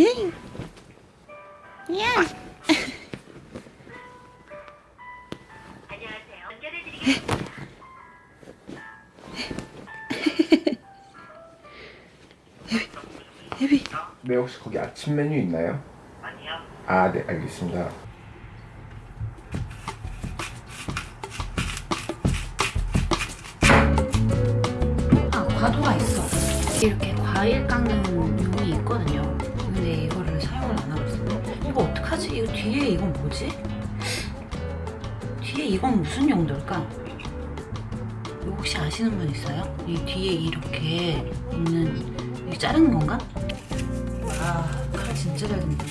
에이. 야. 에비. 네 혹시 거기 아침 메뉴 있나요? 아니요. 아 네 알겠습니다. 아 과도가 있어 이렇게 과일 깎는 뒤에 이건 뭐지? 뒤에 이건 무슨 용도일까? 이거 혹시 아시는 분 있어요? 이 뒤에 이렇게 있는 이게 자르는 건가? 와칼 진짜 잘 든다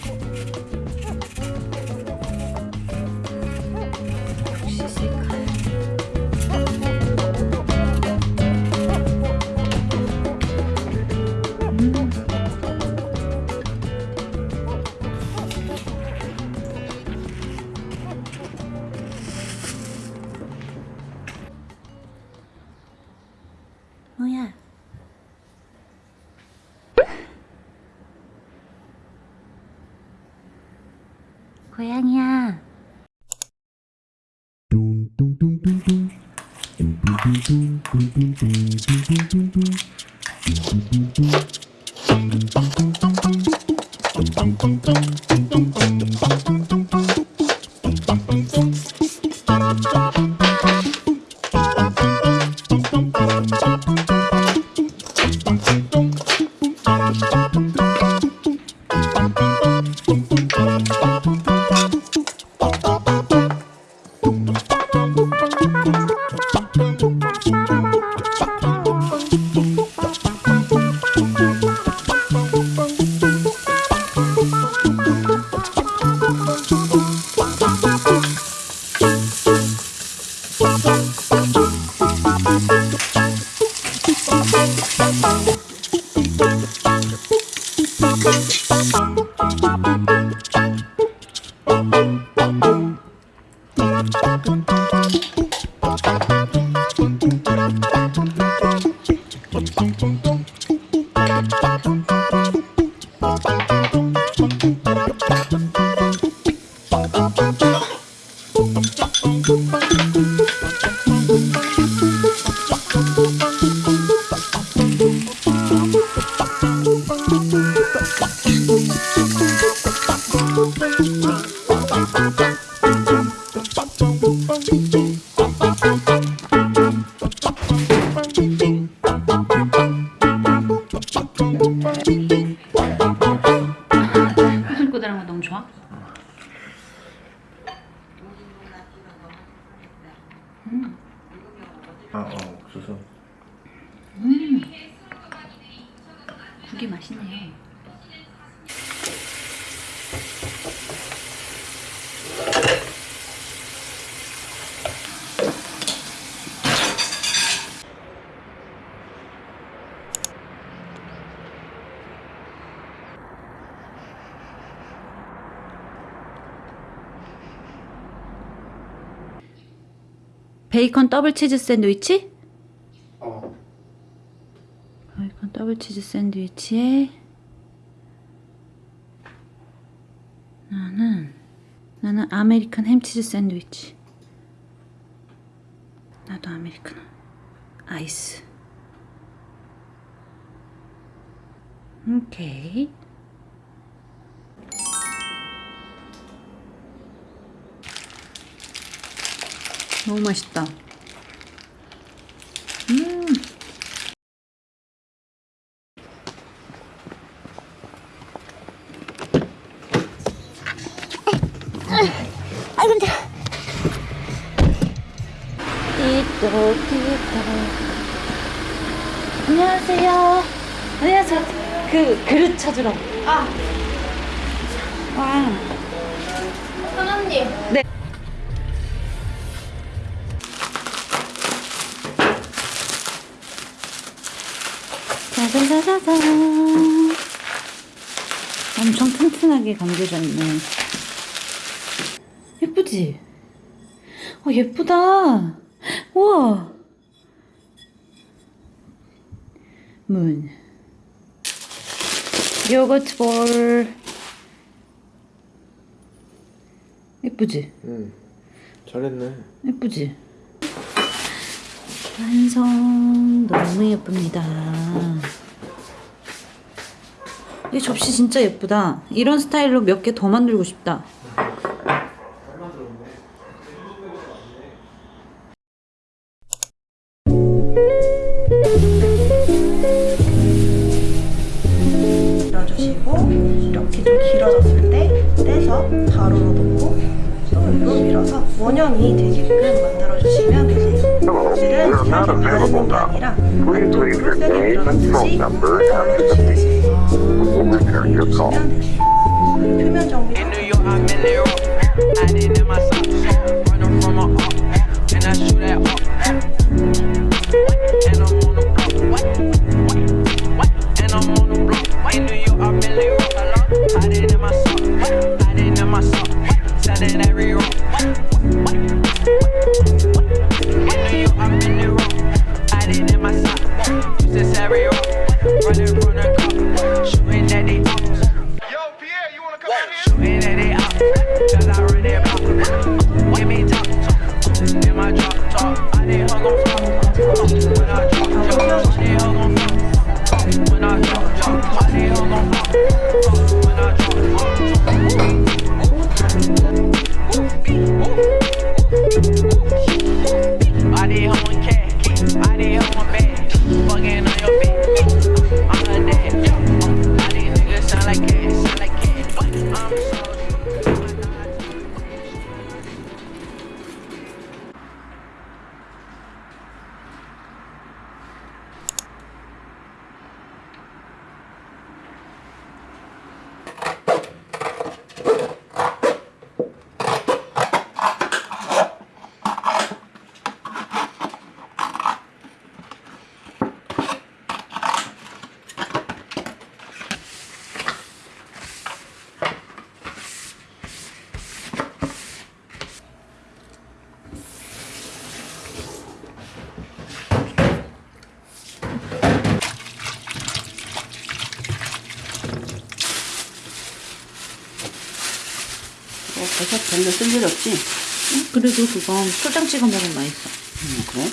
뭐야? 고양이야. 다니는 거 너무 좋아? 아 어, 옥수수. 국이 맛있네. 베이컨 더블 치즈 샌드위치? 어. 베이컨 더블 치즈 샌드위치에 나는 나는 아메리칸 햄치즈 샌드위치 나도 아메리카노 아이스 오케이 너무 맛있다. 음. 아이고 힘들어. 띠또띠또 안녕하세요. 안녕하세요. 그 그릇 찾으러. 아, 와. 사장님. 네. 짜자자자잔 엄청 튼튼하게 감겨져 있네 예쁘지? 어 예쁘다 우와 문 요거트 볼. 예쁘지? 응. 잘했네. 예쁘지? 완성 너무 예쁩니다. 이 접시 진짜 예쁘다. 이런 스타일로 몇 개 더 만들고 싶다. 밀어주시고 이렇게 좀 길어졌을 때 떼서 가로로 놓고 또 밀어서 원형이 되게끔 만들어주시면 되세요. 사실은 살짝 바르는 게 아니라 안쪽으로 세게 밀어넣듯이 잘라주시면 되세요. 표면 In 버섯 별로 쓸 일 없지? 그래도 그건 초장 찍어 먹으면 맛있어. 응, 그래?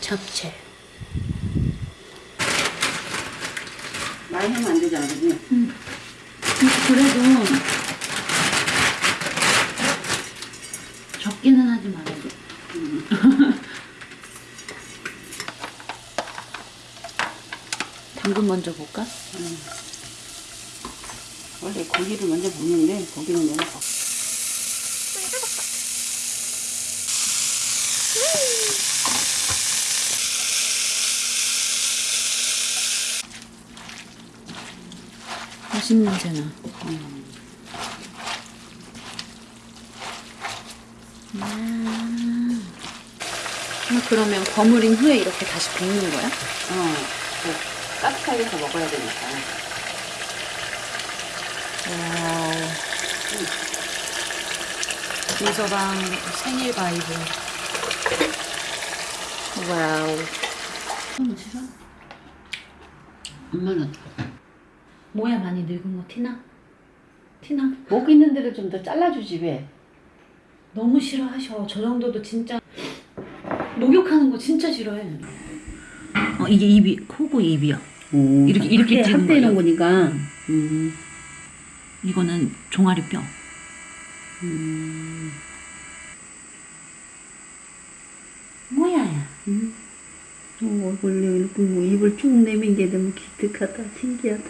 잡채. 많이 하면 안 되잖아, 그지? 그래도 적기는 하지 말아도. 당근 먼저 볼까? 원래 고기를 먼저 볶는데 고기는 내가 볶 맛있는 냄새나. 음. 아, 그러면 버무린 후에 이렇게 다시 볶는 거야? 어, 그 따뜻하게 해서 먹어야 되니까. Wow. 민서방 생일 vibe. Wow. 너무 싫어? 엄마는 뭐야 많이 늙은 거 티나? 티나? 목 있는 데를 좀 더 잘라주지 왜? 너무 싫어하셔. 저 정도도 진짜 목욕하는 거 진짜 싫어해. 어 이게 입이 코고 입이야. 오, 이렇게- 이렇게 찍은 합대는 거죠? 거니까. 음, 이거는 종아리 뼈. 음, 뭐야야? 어, 원래 이렇게 뭐 입을 쭉 내민 게 너무 기특하다, 신기하다.